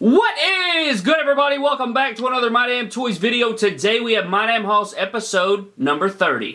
What is good everybody? Welcome back to another My Damn Toys video. Today we have My Damn Hauls episode number 30.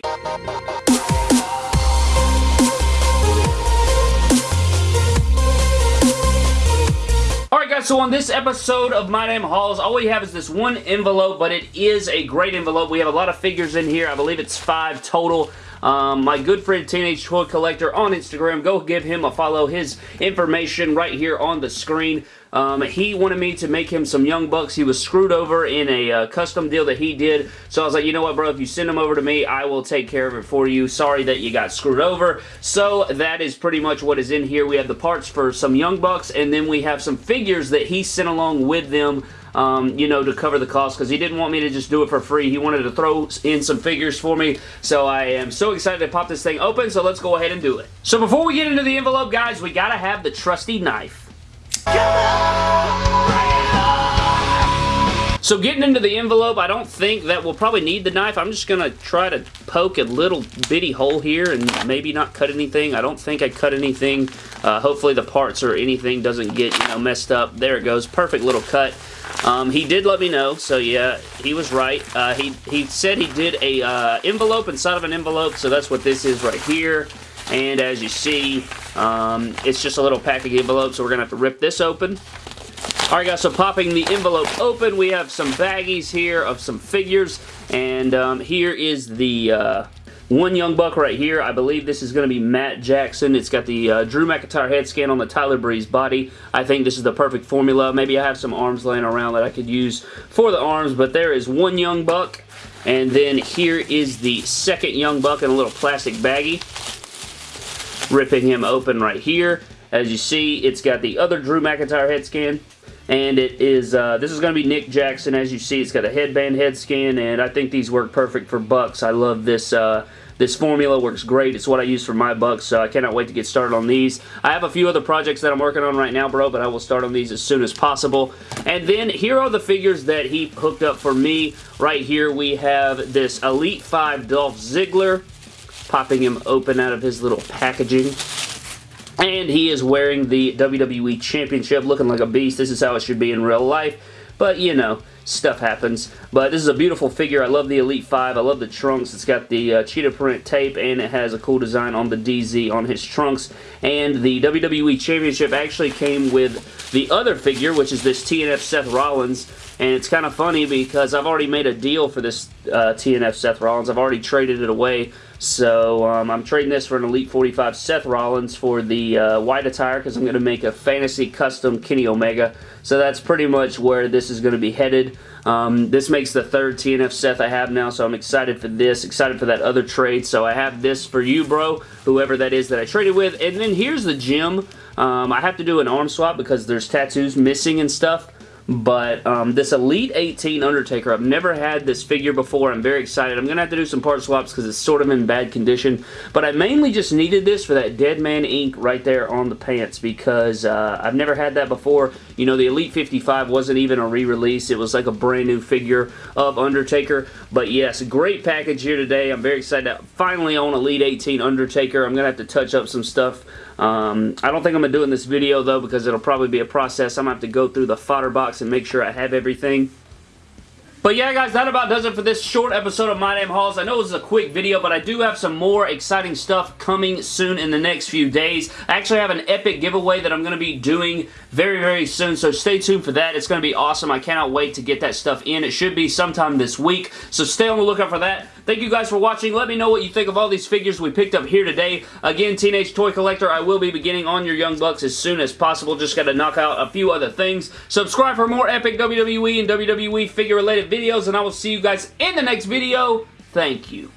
Alright guys, so on this episode of My Damn Hauls, all we have is this one envelope, but it is a great envelope. We have a lot of figures in here. I believe it's five total. Um, my good friend Teenage Toy Collector on Instagram. Go give him a follow. His information right here on the screen. Um, he wanted me to make him some Young Bucks. He was screwed over in a uh, custom deal that he did. So I was like, you know what, bro? If you send them over to me, I will take care of it for you. Sorry that you got screwed over. So that is pretty much what is in here. We have the parts for some Young Bucks, and then we have some figures that he sent along with them um, you know, to cover the cost because he didn't want me to just do it for free. He wanted to throw in some figures for me, so I am so excited to pop this thing open, so let's go ahead and do it. So before we get into the envelope, guys, we gotta have the trusty knife. So getting into the envelope, I don't think that we'll probably need the knife. I'm just going to try to poke a little bitty hole here and maybe not cut anything. I don't think I cut anything. Uh, hopefully the parts or anything doesn't get you know messed up. There it goes. Perfect little cut. Um, he did let me know, so yeah, he was right. Uh, he, he said he did a uh, envelope inside of an envelope, so that's what this is right here. And as you see, um, it's just a little packaging envelope, so we're going to have to rip this open. Alright guys, so popping the envelope open, we have some baggies here of some figures, and um, here is the uh, one Young Buck right here. I believe this is going to be Matt Jackson. It's got the uh, Drew McIntyre head scan on the Tyler Breeze body. I think this is the perfect formula. Maybe I have some arms laying around that I could use for the arms, but there is one Young Buck, and then here is the second Young Buck in a little plastic baggie ripping him open right here. As you see, it's got the other Drew McIntyre head scan. And it is, uh, this is going to be Nick Jackson. As you see, it's got a headband head scan, and I think these work perfect for Bucks. I love this, uh, this formula works great. It's what I use for my Bucks, so I cannot wait to get started on these. I have a few other projects that I'm working on right now, bro, but I will start on these as soon as possible. And then here are the figures that he hooked up for me. Right here we have this Elite 5 Dolph Ziggler popping him open out of his little packaging. And he is wearing the WWE Championship, looking like a beast. This is how it should be in real life. But, you know, stuff happens. But this is a beautiful figure. I love the Elite 5. I love the trunks. It's got the uh, cheetah print tape, and it has a cool design on the DZ on his trunks. And the WWE Championship actually came with the other figure, which is this TNF Seth Rollins. And it's kind of funny because I've already made a deal for this uh, TNF Seth Rollins. I've already traded it away so um, I'm trading this for an Elite 45 Seth Rollins for the uh, white attire because I'm going to make a fantasy custom Kenny Omega. So that's pretty much where this is going to be headed. Um, this makes the third TNF Seth I have now, so I'm excited for this, excited for that other trade. So I have this for you, bro, whoever that is that I traded with. And then here's the gem. Um, I have to do an arm swap because there's tattoos missing and stuff. But um, this Elite 18 Undertaker, I've never had this figure before. I'm very excited. I'm going to have to do some part swaps because it's sort of in bad condition. But I mainly just needed this for that Dead Man ink right there on the pants because uh, I've never had that before. You know, the Elite 55 wasn't even a re-release. It was like a brand new figure of Undertaker. But yes, great package here today. I'm very excited to finally own Elite 18 Undertaker. I'm going to have to touch up some stuff um, I don't think I'm going to do it in this video though because it'll probably be a process. I'm going to have to go through the fodder box and make sure I have everything. But yeah, guys, that about does it for this short episode of My Damn Hauls. I know this is a quick video, but I do have some more exciting stuff coming soon in the next few days. I actually have an epic giveaway that I'm going to be doing very, very soon, so stay tuned for that. It's going to be awesome. I cannot wait to get that stuff in. It should be sometime this week, so stay on the lookout for that. Thank you guys for watching. Let me know what you think of all these figures we picked up here today. Again, Teenage Toy Collector, I will be beginning on your Young Bucks as soon as possible. Just got to knock out a few other things. Subscribe for more epic WWE and WWE figure-related videos, and I will see you guys in the next video. Thank you.